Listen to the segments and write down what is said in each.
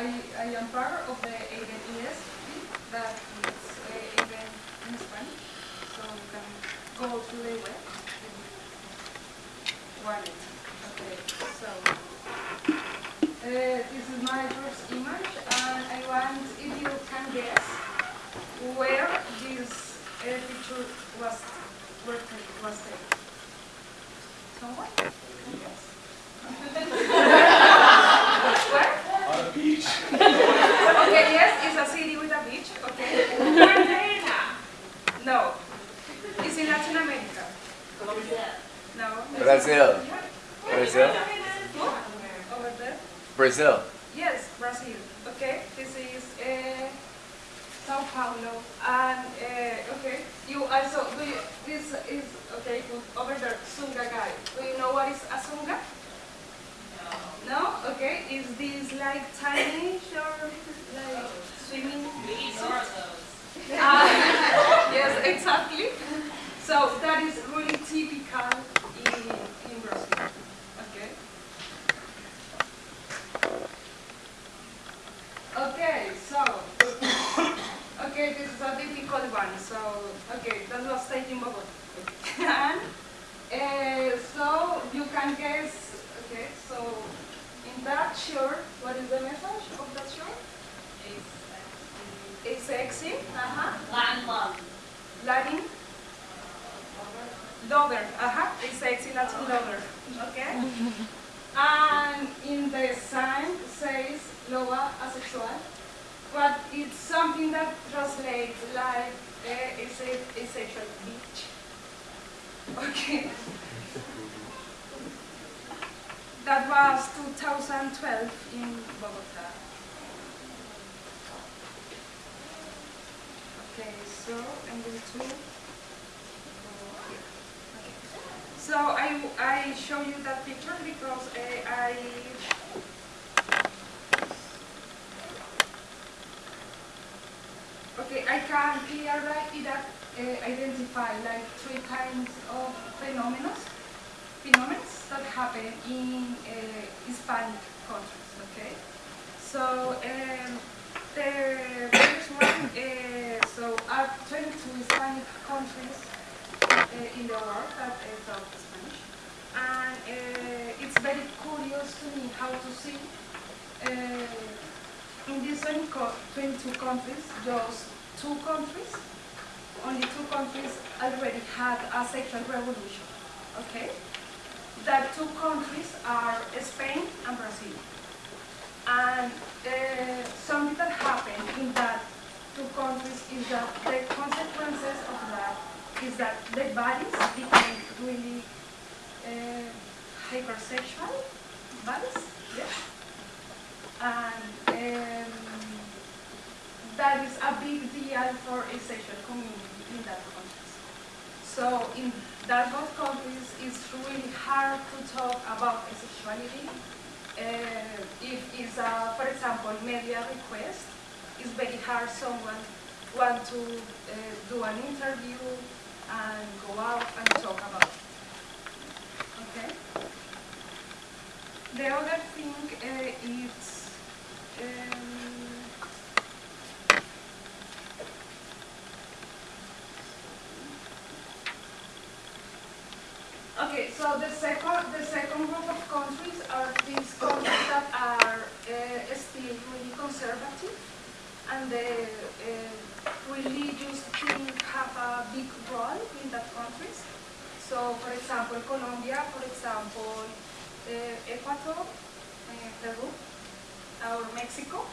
I, I am part of the AVEN ES that is uh, in Spanish. So you can go to the web. It. Okay, so uh, this is my first image and I want if you can guess where this uh, picture was, where was taken. Someone? Guess? a beach. Okay, yes, it's a city with a beach, okay. No. It's in Latin America. No. Brazil. Brazil? Over there? Brazil. Yes, Brazil. Okay, this is uh, Sao Paulo. And, uh, okay, you also, do you, this is, okay, over there, Sunga guy. Do you know what is a Sunga? No? Okay, is this like tiny short, like swimming suit? Ah, yes, exactly. So that is really typical in, in Brazil. Okay. Okay, so okay, this is a difficult one. So okay, that was taken Bogota. and uh, so you can guess. Okay, so in that shirt, what is the message of that shirt? It's sexy. Uh-huh. Latin. Lover. Uh-huh. It's sexy Latin lover. Okay. and in the sign says loba asexual, but it's something that translates like uh, it's a asexual beach. Okay. That was 2012 in Bogota. Okay, so I'm going to go here. Okay. So I, I show you that picture because uh, I Okay, I can clearly that, uh, identify like three kinds of phenomena, phenomena that happen in uh, Hispanic countries. Okay, so um, the first one, uh, so are 22 Hispanic countries in the world that uh, Spanish, and uh, it's very curious to me how to see. Uh, in these 22 countries, just two countries, only two countries already had a sexual revolution, okay? That two countries are Spain and Brazil. And uh, something that happened in that two countries is that the consequences of that is that the bodies became really uh, hypersexual bodies, yes? and um, that is a big deal for a sexual community in that context. So in that both countries, it's really hard to talk about sexuality. Uh, if it's, a, for example, media request, it's very hard someone want to uh, do an interview and go out and talk about it. Okay? The other thing uh, is um, Okay, so the second the second group of countries are these countries that are uh, still really conservative, and the uh, religious thing have a big role in that countries. So, for example, Colombia, for example, uh, Ecuador, uh, Peru, or Mexico.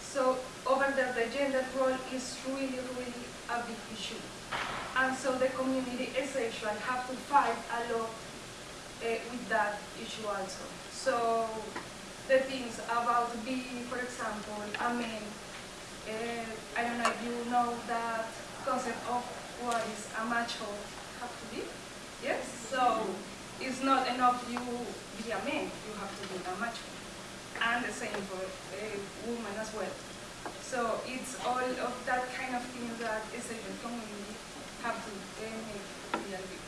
So over there, the gender role is really, really a big issue. And so the community essentially have to fight a lot uh, with that issue also. So the things about being, for example, a man, uh, I don't know that concept of what is a macho have to be. Yes? So it's not enough you be a man, you have to be a macho and the same for a woman as well. So it's all of that kind of thing that asexual community have to uh, make real big.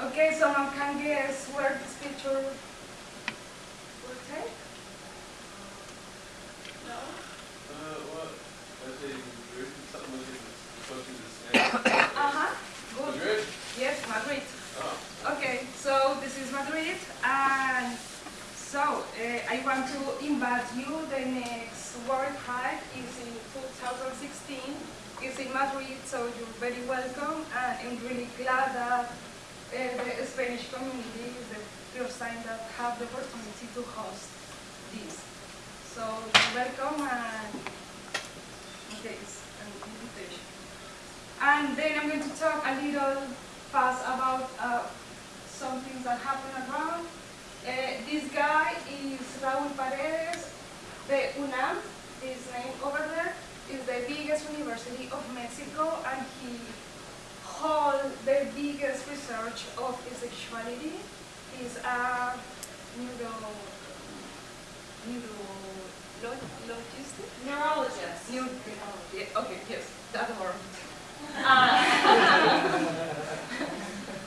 Okay, someone can guess where this picture World is in 2016. It's in Madrid, so you're very welcome. And I'm really glad that uh, the Spanish community is the first time that have the opportunity to host this. So welcome and okay, it's an invitation. And then I'm going to talk a little fast about uh, some things that happen around. Uh, this guy is Raúl Paredes, the UNAM, his name over there, is the biggest university of Mexico and he holds the biggest research of sexuality. He's a neuro, neurologist? Neurologist. New, yeah, okay, yes, that word. Uh,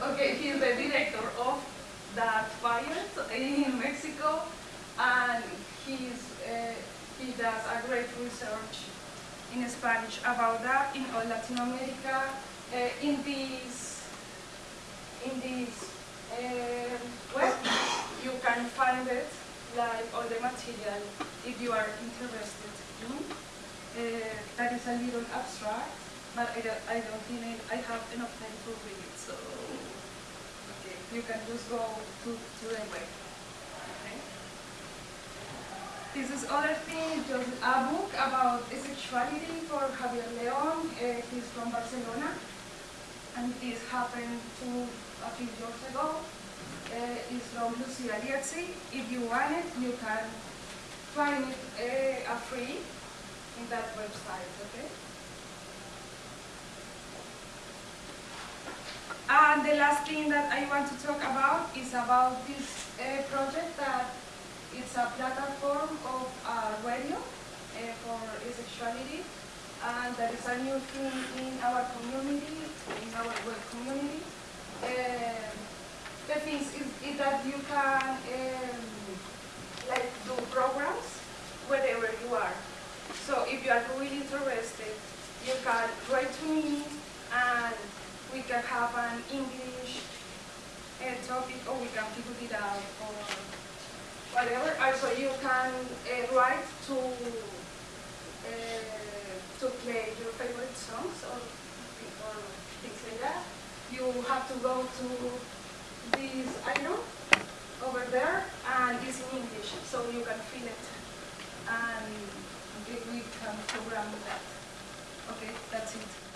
okay, he's the director of that fire in Mexico, and he's he does a great research in Spanish about that in all Latin America. Uh, in this in this uh, web, you can find it like all the material if you are interested in. Uh, that is a little abstract, but I don't, I don't think it, I have enough time to read it, so okay, you can just go to, to the web. Okay. This is other thing, just a book about sexuality for Javier León. Uh, he's from Barcelona, and this happened to a few years ago. Uh, it's from Lucia Lietzi. If you want it, you can find it uh, free in that website, okay? And the last thing that I want to talk about is about this uh, project that it's a platform of uh, radio uh, for sexuality, and that is a new thing in our community, in our web community. Um, the thing is, is that you can um, like do programs wherever you are. So if you are really interested, you can write to me and we can have an English uh, topic or we can figure it out or whatever. Also you can uh, write to uh, to play your favorite songs or, or things like that. You have to go to this item over there and it's in English so you can feel it and we we can program that. Okay, that's it.